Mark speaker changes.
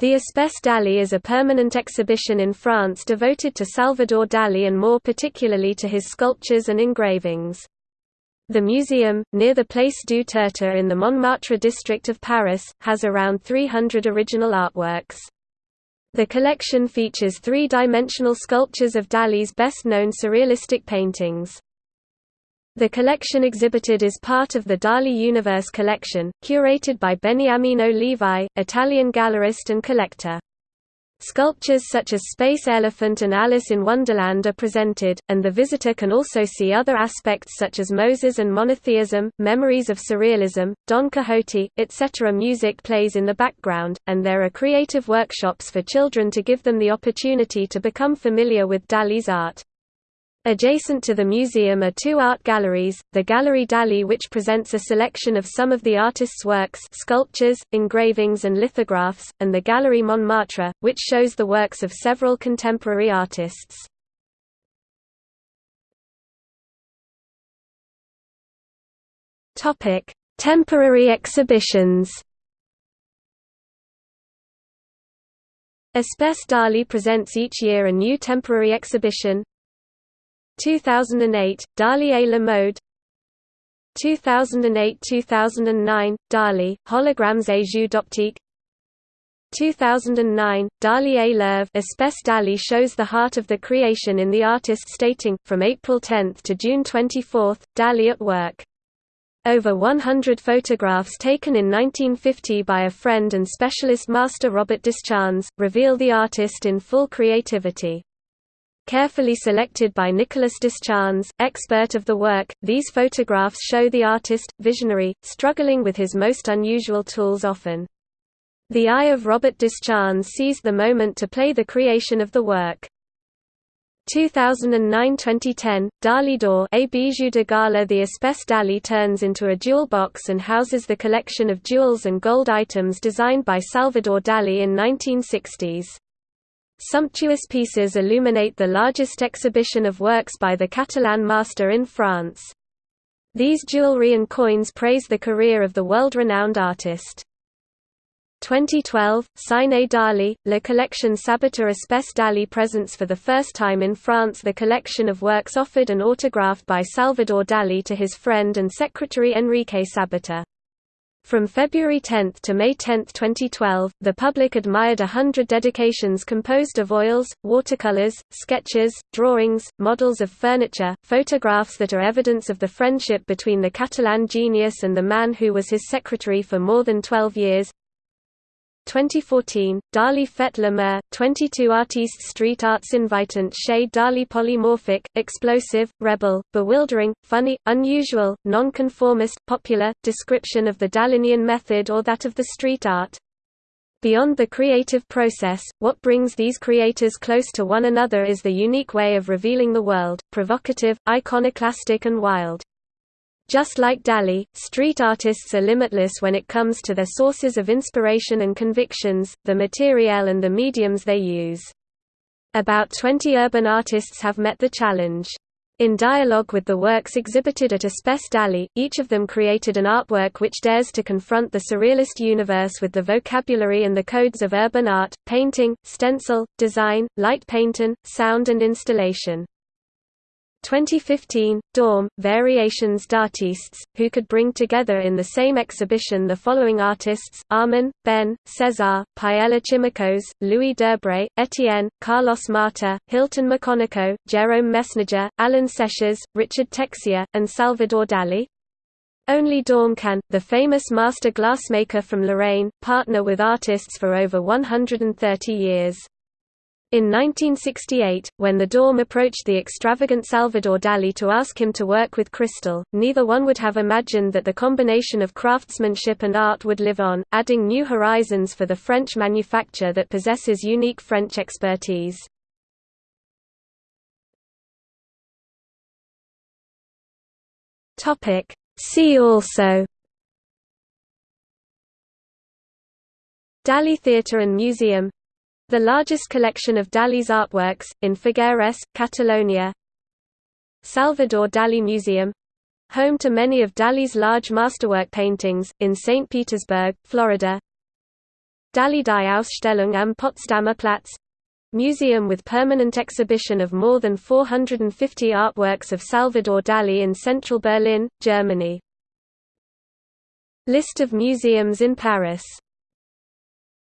Speaker 1: The Espace Dali is a permanent exhibition in France devoted to Salvador Dali and more particularly to his sculptures and engravings. The museum, near the Place du Tertre in the Montmartre district of Paris, has around 300 original artworks. The collection features three-dimensional sculptures of Dali's best-known surrealistic paintings. The collection exhibited is part of the Dali Universe collection, curated by Beniamino Levi, Italian gallerist and collector. Sculptures such as Space Elephant and Alice in Wonderland are presented, and the visitor can also see other aspects such as Moses and monotheism, memories of surrealism, Don Quixote, etc. Music plays in the background, and there are creative workshops for children to give them the opportunity to become familiar with Dali's art. Adjacent to the museum are two art galleries, the Gallery Dali which presents a selection of some of the artist's works sculptures, engravings and lithographs, and the Gallery Montmartre, which shows the works of several contemporary artists. Temporary exhibitions Espace Dali presents each year a new temporary exhibition, 2008, Dali la mode 2008–2009, Dali, Holograms et jeux d'optique 2009, Dali et l'œuvre Espace Dali shows the heart of the creation in the artist stating, from April 10 to June 24, Dali at work. Over 100 photographs taken in 1950 by a friend and specialist master Robert Descharnes, reveal the artist in full creativity. Carefully selected by Nicolas Descharnes, expert of the work, these photographs show the artist, visionary, struggling with his most unusual tools often. The eye of Robert Descharnes sees the moment to play the creation of the work. 2009–2010, Dali d'Or A bijou de gala The Espace Dali turns into a jewel box and houses the collection of jewels and gold items designed by Salvador Dali in 1960s. Sumptuous pieces illuminate the largest exhibition of works by the Catalan master in France. These jewelry and coins praise the career of the world-renowned artist. 2012, Cine Dali, La Collection Sabater Espace Dali presents for the first time in France the collection of works offered and autographed by Salvador Dali to his friend and secretary Enrique Sabater. From February 10 to May 10, 2012, the public admired a hundred dedications composed of oils, watercolors, sketches, drawings, models of furniture, photographs that are evidence of the friendship between the Catalan genius and the man who was his secretary for more than 12 years, 2014, Dali Fête Mer, 22 artistes street arts invitant shade Dali polymorphic, explosive, rebel, bewildering, funny, unusual, non-conformist, popular, description of the Dalinian method or that of the street art. Beyond the creative process, what brings these creators close to one another is the unique way of revealing the world, provocative, iconoclastic and wild. Just like Dali, street artists are limitless when it comes to their sources of inspiration and convictions, the materiel and the mediums they use. About 20 urban artists have met the challenge. In dialogue with the works exhibited at Espace Dali, each of them created an artwork which dares to confront the surrealist universe with the vocabulary and the codes of urban art, painting, stencil, design, light painting, sound and installation. 2015, Daum, Variations d'artistes, who could bring together in the same exhibition the following artists, Arman, Ben, César, Paella Chimicos, Louis Derbré, Etienne, Carlos Mata, Hilton McConnico, Jerome Mesnager, Alan Séchas, Richard Texier, and Salvador Dali? Only Daum can, the famous master glassmaker from Lorraine, partner with artists for over 130 years. In 1968, when the Daum approached the extravagant Salvador Dali to ask him to work with crystal, neither one would have imagined that the combination of craftsmanship and art would live on, adding new horizons for the French manufacture that possesses unique French expertise. See also Dali Theatre and Museum the largest collection of Dali's artworks, in Figueres, Catalonia Salvador Dali Museum home to many of Dali's large masterwork paintings, in St. Petersburg, Florida Dalí-die Ausstellung am Potsdamer Platz Museum with permanent exhibition of more than 450 artworks of Salvador Dalí in central Berlin, Germany. List of museums in Paris